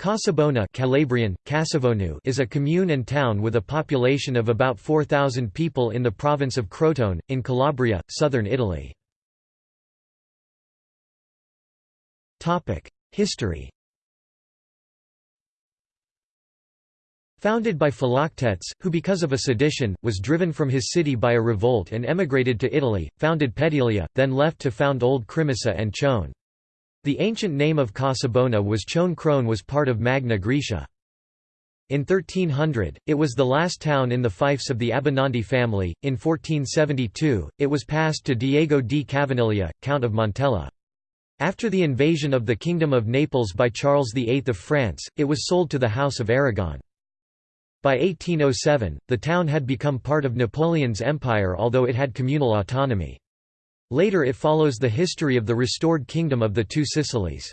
Casabona Calabrian, Casavonu is a commune and town with a population of about 4,000 people in the province of Crotone, in Calabria, southern Italy. History Founded by Philoctetes, who because of a sedition, was driven from his city by a revolt and emigrated to Italy, founded Petilia, then left to found Old Crimissa and Chone. The ancient name of Casabona was Chone Crone was part of Magna Graecia. In 1300, it was the last town in the fiefs of the Abbinandi family. In 1472, it was passed to Diego di Cavanilla, Count of Montella. After the invasion of the Kingdom of Naples by Charles VIII of France, it was sold to the House of Aragon. By 1807, the town had become part of Napoleon's empire although it had communal autonomy. Later it follows the history of the restored Kingdom of the Two Sicilies.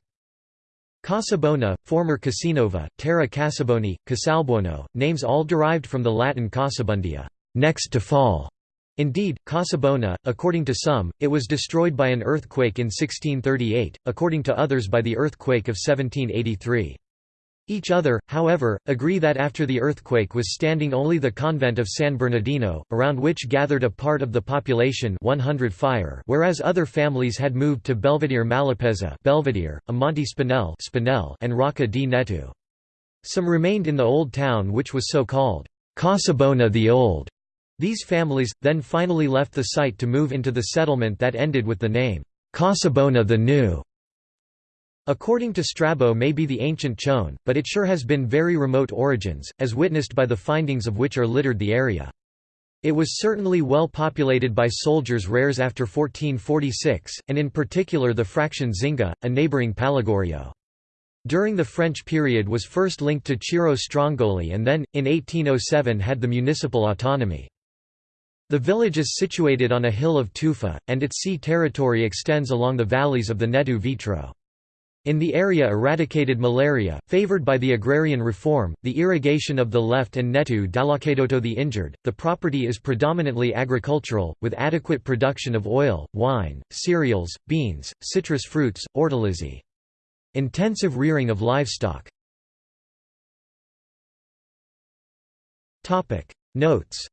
Casabona, former Casinova, Terra Casaboni, Casalbuono, names all derived from the Latin Casabundia next to fall". Indeed, Casabona, according to some, it was destroyed by an earthquake in 1638, according to others by the earthquake of 1783. Each other, however, agree that after the earthquake was standing only the convent of San Bernardino, around which gathered a part of the population 100 fire whereas other families had moved to Belvedere Malapeza Belvedere, Amonte Spinel Spinel and Rocca di Netu. Some remained in the old town which was so called, Casabona the Old. These families, then finally left the site to move into the settlement that ended with the name, Casabona the New. According to Strabo may be the ancient Chone, but it sure has been very remote origins, as witnessed by the findings of which are littered the area. It was certainly well populated by soldiers rares after 1446, and in particular the fraction Zinga, a neighbouring Pallagorio. During the French period was first linked to Ciro Strongoli and then, in 1807 had the municipal autonomy. The village is situated on a hill of tufa, and its sea territory extends along the valleys of the Netu Vitro. In the area eradicated malaria, favored by the agrarian reform, the irrigation of the left and Netu Dalakedoto the injured, the property is predominantly agricultural, with adequate production of oil, wine, cereals, beans, citrus fruits, ortolazzi. Intensive rearing of livestock. Notes